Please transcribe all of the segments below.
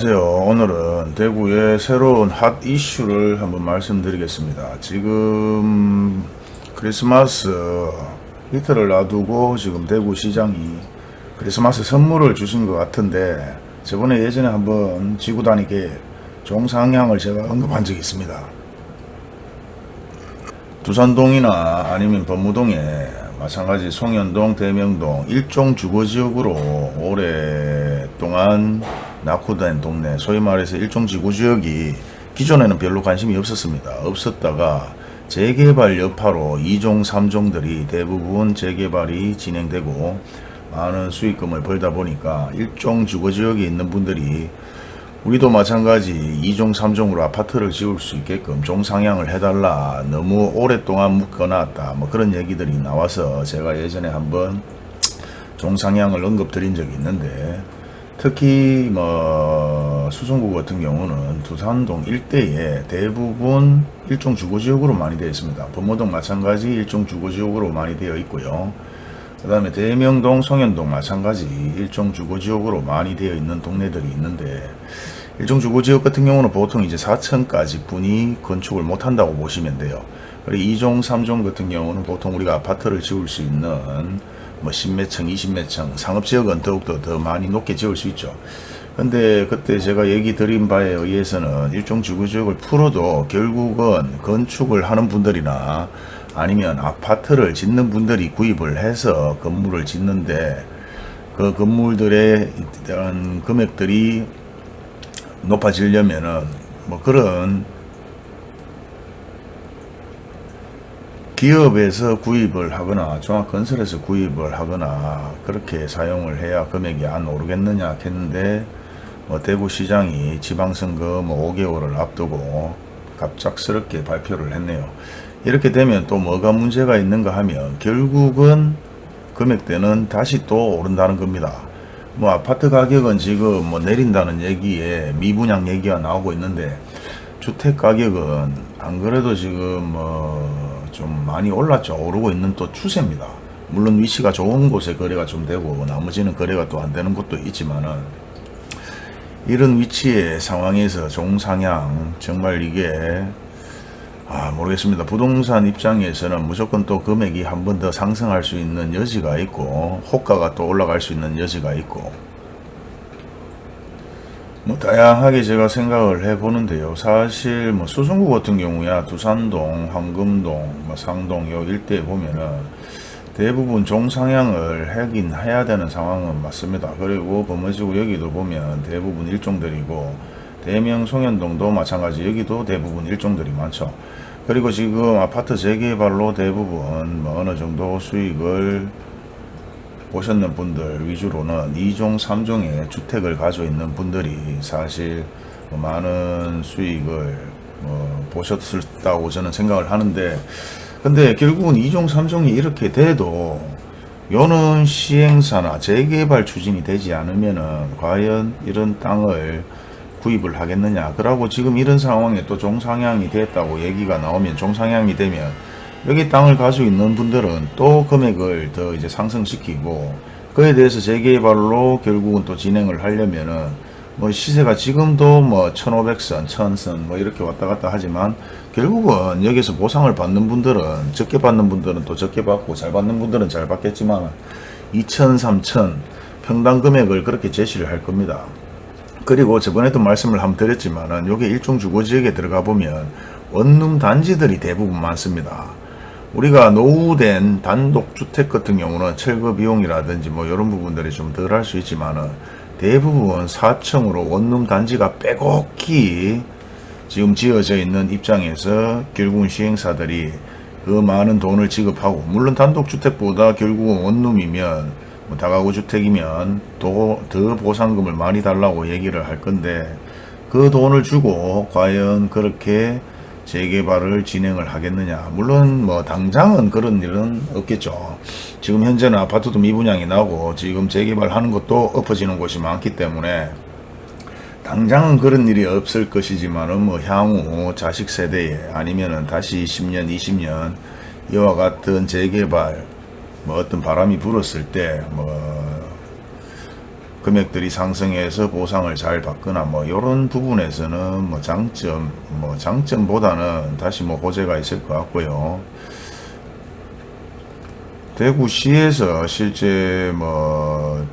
안녕하세요. 오늘은 대구의 새로운 핫 이슈를 한번 말씀드리겠습니다. 지금 크리스마스 이틀을 놔두고 지금 대구 시장이 크리스마스 선물을 주신 것 같은데 저번에 예전에 한번 지구 단위계 종상향을 제가 언급한 적이 있습니다. 두산동이나 아니면 법무동에 마찬가지 송현동, 대명동 일종 주거지역으로 오랫동안 낙후된 동네 소위 말해서 일종 지구지역이 기존에는 별로 관심이 없었습니다. 없었다가 재개발 여파로 2종 3종들이 대부분 재개발이 진행되고 많은 수익금을 벌다 보니까 일종 주거지역에 있는 분들이 우리도 마찬가지 2종 3종으로 아파트를 지을 수 있게끔 종상향을 해달라 너무 오랫동안 묶어놨다 뭐 그런 얘기들이 나와서 제가 예전에 한번 종상향을 언급드린 적이 있는데 특히 뭐 수성구 같은 경우는 두산동 일대에 대부분 일종 주거지역으로 많이 되어 있습니다. 범모동 마찬가지 일종 주거지역으로 많이 되어 있고요. 그 다음에 대명동, 성현동 마찬가지 일종 주거지역으로 많이 되어 있는 동네들이 있는데 일종 주거지역 같은 경우는 보통 이제 4층까지 분이 건축을 못한다고 보시면 돼요. 그리고 2종, 3종 같은 경우는 보통 우리가 아파트를 지을 수 있는 뭐 10몇 층, 20몇 층, 상업지역은 더욱더 더 많이 높게 지을 수 있죠. 근데 그때 제가 얘기 드린 바에 의해서는 일종 주거지역을 풀어도 결국은 건축을 하는 분들이나 아니면 아파트를 짓는 분들이 구입을 해서 건물을 짓는데 그 건물들의 이런 금액들이 높아지려면은 뭐 그런 기업에서 구입을 하거나 종합건설에서 구입을 하거나 그렇게 사용을 해야 금액이 안 오르겠느냐 했는데 뭐 대구시장이 지방선거 뭐 5개월을 앞두고 갑작스럽게 발표를 했네요. 이렇게 되면 또 뭐가 문제가 있는가 하면 결국은 금액대는 다시 또 오른다는 겁니다. 뭐 아파트 가격은 지금 뭐 내린다는 얘기에 미분양 얘기가 나오고 있는데 주택 가격은 안 그래도 지금 뭐 좀 많이 올랐죠. 오르고 있는 또 추세입니다. 물론 위치가 좋은 곳에 거래가 좀 되고 나머지는 거래가 또 안 되는 곳도 있지만은 이런 위치의 상황에서 종상향 정말 이게 아 모르겠습니다. 부동산 입장에서는 무조건 또 금액이 한 번 더 상승할 수 있는 여지가 있고 호가가 또 올라갈 수 있는 여지가 있고 뭐 다양하게 제가 생각을 해 보는데요. 사실 뭐 수성구 같은 경우야 두산동, 황금동, 뭐 상동 요 일대에 보면은 대부분 종상향을 하긴 해야 되는 상황은 맞습니다. 그리고 범어지구 여기도 보면 대부분 일종들이고 대명 송현동도 마찬가지 여기도 대부분 일종들이 많죠. 그리고 지금 아파트 재개발로 대부분 뭐 어느 정도 수익을 보셨는 분들 위주로는 2종 3종의 주택을 가지고 있는 분들이 사실 뭐 많은 수익을 뭐 보셨다고 저는 생각을 하는데 근데 결국은 2종 3종이 이렇게 돼도 요는 시행사나 재개발 추진이 되지 않으면은 과연 이런 땅을 구입을 하겠느냐. 그러고 지금 이런 상황에 또 종상향이 됐다고 얘기가 나오면 종상향이 되면 여기 땅을 가지고 있는 분들은 또 금액을 더 이제 상승시키고 그에 대해서 재개발로 결국은 또 진행을 하려면은 뭐 시세가 지금도 뭐 1500선, 1000선 뭐 이렇게 왔다 갔다 하지만 결국은 여기서 보상을 받는 분들은 적게 받는 분들은 또 적게 받고 잘 받는 분들은 잘 받겠지만 2000, 3000 평당 금액을 그렇게 제시를 할 겁니다. 그리고 저번에도 말씀을 한번 드렸지만은 요게 일종 주거지역에 들어가 보면 원룸 단지들이 대부분 많습니다. 우리가 노후된 단독주택 같은 경우는 철거 비용이라든지 뭐 이런 부분들이 좀 덜 할 수 있지만은 대부분 4층으로 원룸 단지가 빼곡히 지금 지어져 있는 입장에서 결국은 시행사들이 그 많은 돈을 지급하고 물론 단독주택보다 결국은 원룸이면 뭐 다가구 주택이면 더, 더 보상금을 많이 달라고 얘기를 할 건데 그 돈을 주고 과연 그렇게 재개발을 진행을 하겠느냐. 물론 뭐 당장은 그런 일은 없겠죠. 지금 현재는 아파트도 미분양이 나고 지금 재개발하는 것도 엎어지는 곳이 많기 때문에 당장은 그런 일이 없을 것이지만은 뭐 향후 자식 세대에 아니면 은 다시 10년 20년 이와 같은 재개발 뭐 어떤 바람이 불었을 때뭐 금액들이 상승해서 보상을 잘 받거나 뭐 이런 부분에서는 뭐 장점 뭐 장점보다는 다시 뭐 호재가 있을 것 같고요. 대구시에서 실제 뭐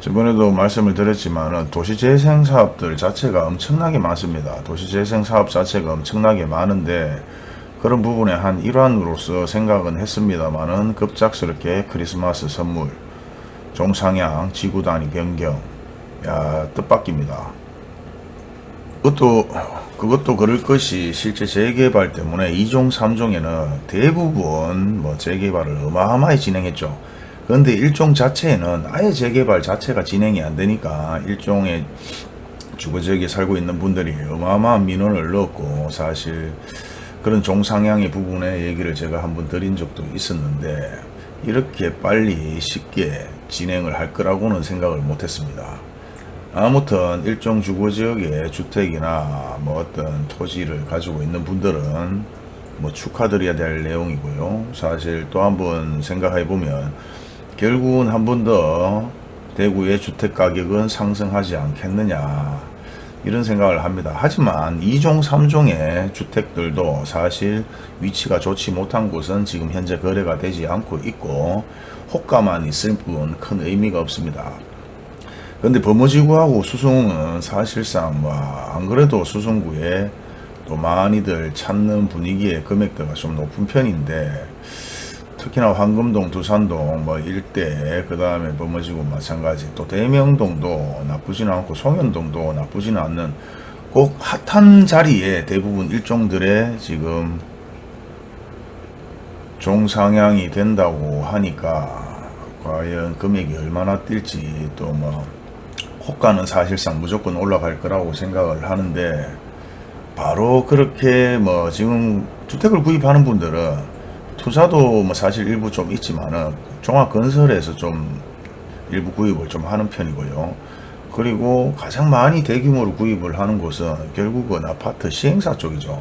저번에도 말씀을 드렸지만 도시재생 사업들 자체가 엄청나게 많습니다. 도시재생 사업 자체가 엄청나게 많은데 그런 부분의 한 일환으로서 생각은 했습니다만은 급작스럽게 크리스마스 선물 종상향 지구 단위 변경 야 뜻밖입니다. 그것도 그것도 그럴 것이 실제 재개발 때문에 2종 3종에는 대부분 뭐 재개발을 어마어마하게 진행했죠. 그런데 일종 자체에는 아예 재개발 자체가 진행이 안 되니까 일종의 주거 지역에 살고 있는 분들이 어마어마한 민원을 넣었고 사실 그런 종상향의 부분에 얘기를 제가 한번 드린 적도 있었는데 이렇게 빨리 쉽게 진행을 할 거라고는 생각을 못했습니다. 아무튼 일종 주거지역의 주택이나 뭐 어떤 토지를 가지고 있는 분들은 뭐 축하드려야 될 내용이고요. 사실 또 한 번 생각해 보면 결국은 한 번 더 대구의 주택 가격은 상승하지 않겠느냐 이런 생각을 합니다. 하지만 2종 3종의 주택들도 사실 위치가 좋지 못한 곳은 지금 현재 거래가 되지 않고 있고 호가만 있을 뿐 큰 의미가 없습니다. 근데 범어지구하고 수성은 사실상 뭐 안 그래도 수성구에 또 많이들 찾는 분위기의 금액대가 좀 높은 편인데 특히나 황금동, 두산동 뭐 일대 그 다음에 범어지구 마찬가지 또 대명동도 나쁘지는 않고 송현동도 나쁘지는 않는 꼭 핫한 자리에 대부분 일종들의 지금 종상향이 된다고 하니까 과연 금액이 얼마나 뛸지 또 뭐 호가는 사실상 무조건 올라갈 거라고 생각을 하는데 바로 그렇게 뭐 지금 주택을 구입하는 분들은 투자도 뭐 사실 일부 좀 있지만은 종합건설에서 좀 일부 구입을 좀 하는 편이고요. 그리고 가장 많이 대규모로 구입을 하는 곳은 결국은 아파트 시행사 쪽이죠.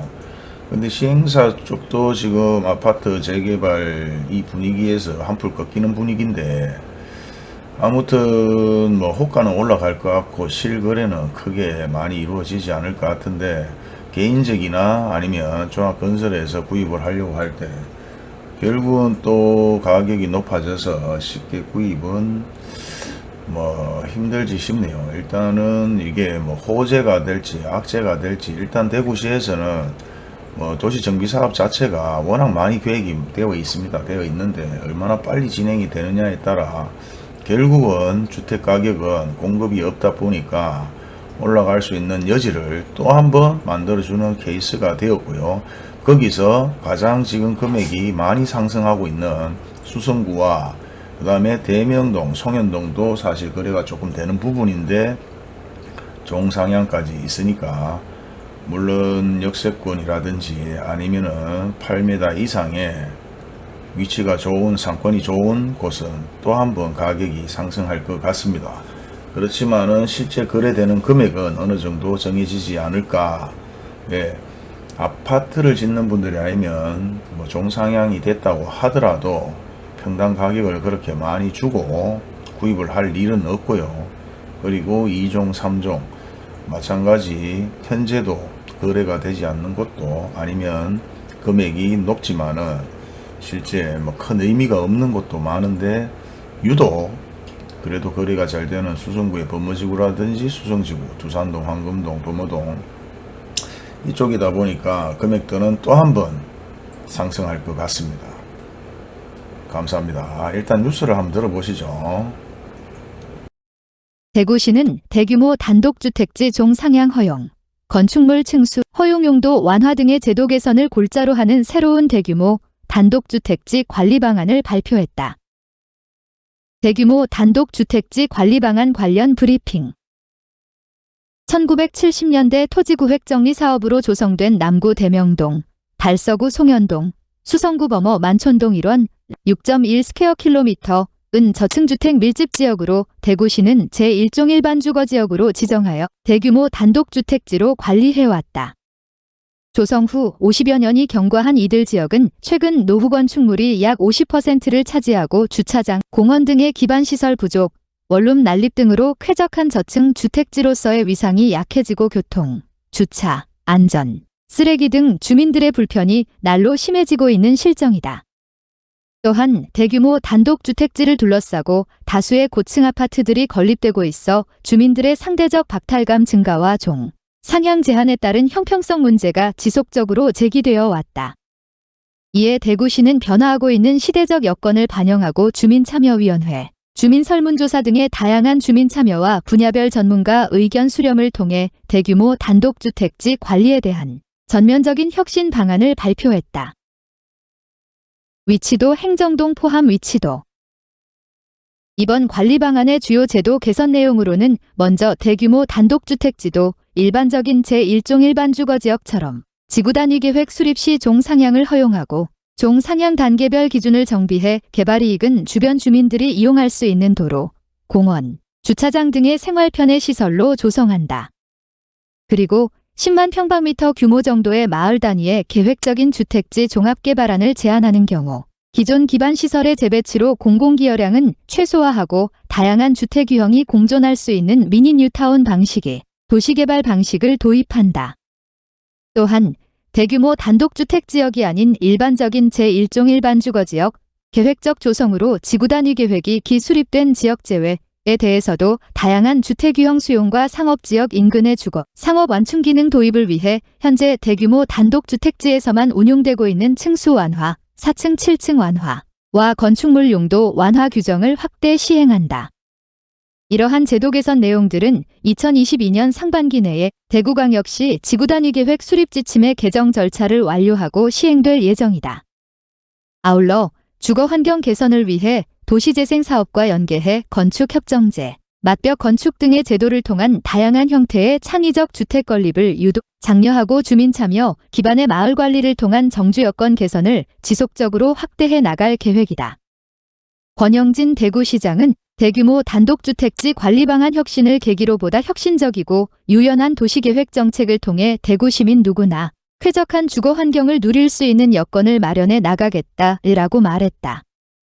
근데 시행사 쪽도 지금 아파트 재개발 이 분위기에서 한풀 꺾이는 분위기인데 아무튼 뭐 호가는 올라갈 것 같고 실거래는 크게 많이 이루어지지 않을 것 같은데 개인적이나 아니면 종합건설에서 구입을 하려고 할때 결국은 또 가격이 높아져서 쉽게 구입은 뭐 힘들지 싶네요. 일단은 이게 뭐 호재가 될지 악재가 될지 일단 대구시에서는 뭐 도시 정비 사업 자체가 워낙 많이 계획이 되어 있습니다. 되어 있는데 얼마나 빨리 진행이 되느냐에 따라 결국은 주택 가격은 공급이 없다 보니까 올라갈 수 있는 여지를 또 한번 만들어주는 케이스가 되었고요. 거기서 가장 지금 금액이 많이 상승하고 있는 수성구와 그 다음에 대명동, 송현동도 사실 거래가 조금 되는 부분인데 종상향까지 있으니까 물론 역세권이라든지 아니면은 8m 이상의 위치가 좋은 상권이 좋은 곳은 또 한번 가격이 상승할 것 같습니다. 그렇지만은 실제 거래되는 금액은 어느 정도 정해지지 않을까. 예. 아파트를 짓는 분들이 아니면 뭐 종상향이 됐다고 하더라도 평당 가격을 그렇게 많이 주고 구입을 할 일은 없고요. 그리고 2종, 3종 마찬가지 현재도 거래가 되지 않는 것도 아니면 금액이 높지만은 실제 뭐 큰 의미가 없는 것도 많은데 유독 그래도 거래가 잘 되는 수성구의 범어지구라든지 수성지구, 두산동, 황금동, 범어동 이쪽이다 보니까 금액들은 또한 번 상승할 것 같습니다. 감사합니다. 일단 뉴스를 한번 들어보시죠. 대구시는 대규모 단독주택지 종상향 허용, 건축물 층수, 허용용도 완화 등의 제도 개선을 골자로 하는 새로운 대규모 단독주택지 관리 방안을 발표했다. 대규모 단독주택지 관리 방안 관련 브리핑 1970년대 토지구획 정리 사업으로 조성된 남구 대명동, 달서구 송현동, 수성구 범어 만촌동 일원 6.1 square 킬로미터 은 저층주택 밀집 지역으로 대구시는 제1종 일반 주거 지역으로 지정하여 대규모 단독주택지로 관리해왔다. 조성 후 50여 년이 경과한 이들 지역은 최근 노후 건축물이 약 50%를 차지하고 주차장, 공원 등의 기반 시설 부족, 원룸 난립 등으로 쾌적한 저층 주택지로서의 위상이 약해지고 교통, 주차, 안전, 쓰레기 등 주민들의 불편이 날로 심해지고 있는 실정이다. 또한 대규모 단독주택지를 둘러싸고 다수의 고층 아파트들이 건립되고 있어 주민들의 상대적 박탈감 증가와 종, 상향 제한에 따른 형평성 문제가 지속적으로 제기되어 왔다. 이에 대구시는 변화하고 있는 시대적 여건을 반영하고 주민참여위원회, 주민 설문조사 등의 다양한 주민 참여와 분야별 전문가 의견 수렴을 통해 대규모 단독주택지 관리에 대한 전면적인 혁신 방안을 발표했다. 위치도 행정동 포함 위치도 이번 관리 방안의 주요 제도 개선 내용으로는 먼저 대규모 단독주택지도 일반적인 제1종 일반 주거지역처럼 지구 단위 계획 수립 시 종상향을 허용하고 종 상향 단계별 기준을 정비해 개발 이익은 주변 주민들이 이용할 수 있는 도로, 공원, 주차장 등의 생활 편의 시설로 조성한다. 그리고 10만 평방미터 규모 정도의 마을 단위의 계획적인 주택지 종합 개발안을 제안하는 경우 기존 기반 시설의 재배치로 공공기여량은 최소화하고 다양한 주택 유형이 공존할 수 있는 미니 뉴타운 방식의 도시개발 방식을 도입한다. 또한 대규모 단독주택 지역이 아닌 일반적인 제1종 일반 주거지역 계획적 조성으로 지구 단위 계획이 기수립된 지역 제외 에 대해서도 다양한 주택 유형 수용과 상업 지역 인근의 주거, 상업 완충 기능 도입을 위해 현재 대규모 단독 주택지에서만 운용되고 있는 층수 완화, 4층 7층 완화와 건축물 용도 완화 규정을 확대 시행한다. 이러한 제도 개선 내용들은 2022년 상반기 내에 대구광역시 지구단위 계획 수립 지침의 개정 절차를 완료하고 시행될 예정이다. 아울러 주거 환경 개선을 위해 도시재생 사업과 연계해 건축협정제, 맞벽 건축 등의 제도를 통한 다양한 형태의 창의적 주택 건립을 유도, 장려하고 주민 참여, 기반의 마을 관리를 통한 정주 여건 개선을 지속적으로 확대해 나갈 계획이다. 권영진 대구시장은 대규모 단독주택지 관리 방안 혁신을 계기로 보다 혁신적이고 유연한 도시계획 정책을 통해 대구 시민 누구나 쾌적한 주거 환경을 누릴 수 있는 여건을 마련해 나가겠다라고 말했다.